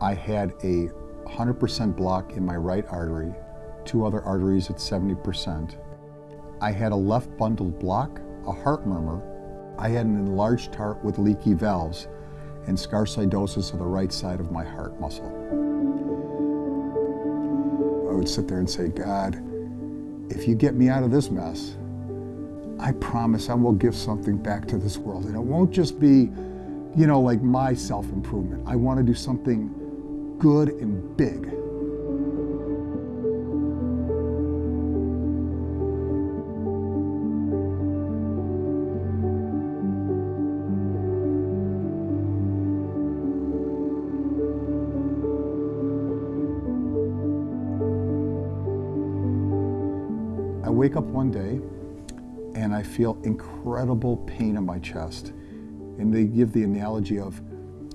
I had a 100% block in my right artery, two other arteries at 70%. I had a left bundled block, a heart murmur. I had an enlarged heart with leaky valves and sarcoidosis of the right side of my heart muscle. I would sit there and say, God, if you get me out of this mess, I promise I will give something back to this world. And it won't just be, you know, like my self-improvement. I want to do something good and big. I wake up one day and I feel incredible pain in my chest. And they give the analogy of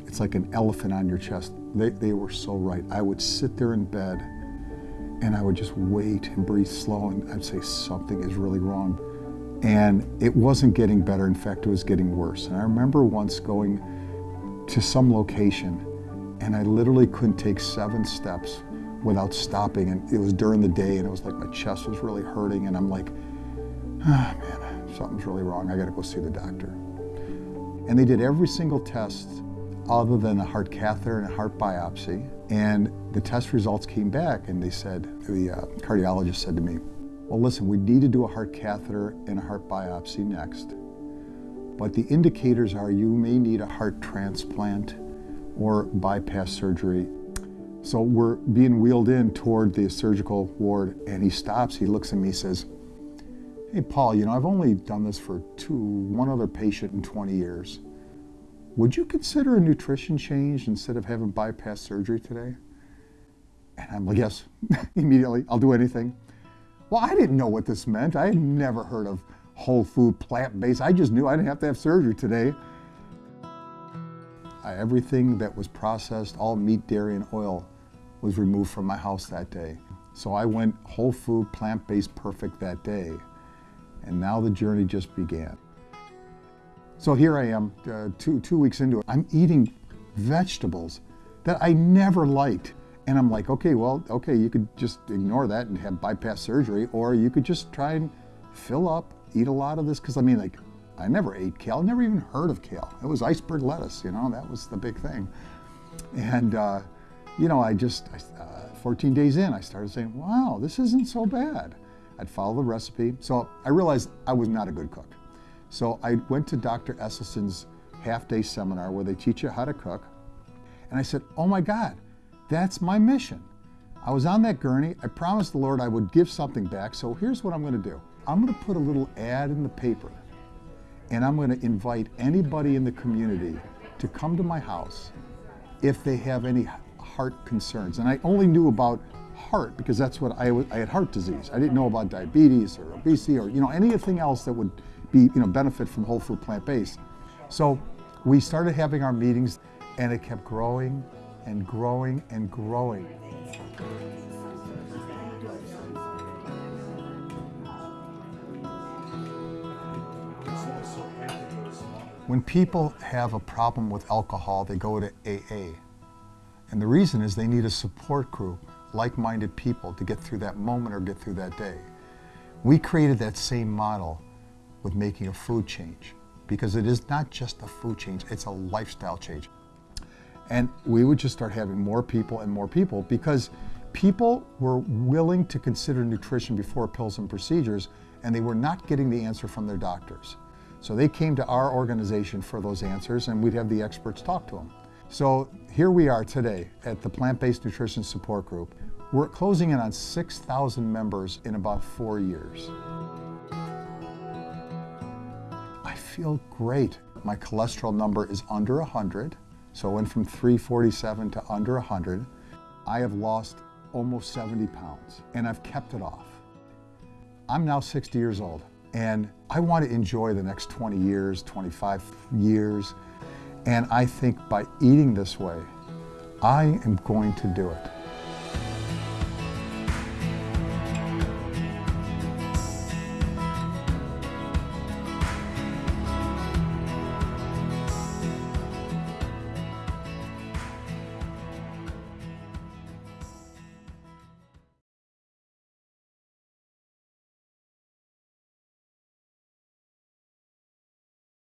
it's like an elephant on your chest. They, they were so right. I would sit there in bed and I would just wait and breathe slow and I'd say something is really wrong. And it wasn't getting better. In fact, it was getting worse. And I remember once going to some location and I literally couldn't take seven steps without stopping. And it was during the day and it was like my chest was really hurting and I'm like, ah, man, something's really wrong. I gotta go see the doctor. And they did every single test other than a heart catheter and a heart biopsy. And the test results came back and they said, the uh, cardiologist said to me, well, listen, we need to do a heart catheter and a heart biopsy next. But the indicators are you may need a heart transplant or bypass surgery. So we're being wheeled in toward the surgical ward and he stops, he looks at me, says, hey, Paul, you know, I've only done this for two, one other patient in 20 years. Would you consider a nutrition change instead of having bypass surgery today? And I'm like, yes, immediately, I'll do anything. Well, I didn't know what this meant. I had never heard of whole food, plant-based. I just knew I didn't have to have surgery today. I, everything that was processed, all meat, dairy, and oil, was removed from my house that day. So I went whole food, plant-based perfect that day. And now the journey just began. So here I am, uh, two, two weeks into it. I'm eating vegetables that I never liked. And I'm like, okay, well, okay, you could just ignore that and have bypass surgery, or you could just try and fill up, eat a lot of this. Because I mean, like, I never ate kale, I never even heard of kale. It was iceberg lettuce, you know, that was the big thing. And, uh, you know, I just, uh, 14 days in, I started saying, wow, this isn't so bad. I'd follow the recipe. So I realized I was not a good cook. So I went to Dr. Esselstyn's half-day seminar where they teach you how to cook. And I said, oh my God, that's my mission. I was on that gurney. I promised the Lord I would give something back. So here's what I'm going to do. I'm going to put a little ad in the paper and I'm going to invite anybody in the community to come to my house if they have any heart concerns. And I only knew about heart because that's what I, I had heart disease. I didn't know about diabetes or obesity or you know anything else that would be you know benefit from whole food plant based. So we started having our meetings and it kept growing and growing and growing. When people have a problem with alcohol, they go to AA. And the reason is they need a support group, like-minded people to get through that moment or get through that day. We created that same model with making a food change because it is not just a food change, it's a lifestyle change. And we would just start having more people and more people because people were willing to consider nutrition before pills and procedures and they were not getting the answer from their doctors. So they came to our organization for those answers and we'd have the experts talk to them. So here we are today at the Plant-Based Nutrition Support Group. We're closing in on 6,000 members in about four years. Feel great. My cholesterol number is under 100, so I went from 347 to under 100. I have lost almost 70 pounds, and I've kept it off. I'm now 60 years old, and I want to enjoy the next 20 years, 25 years, and I think by eating this way, I am going to do it.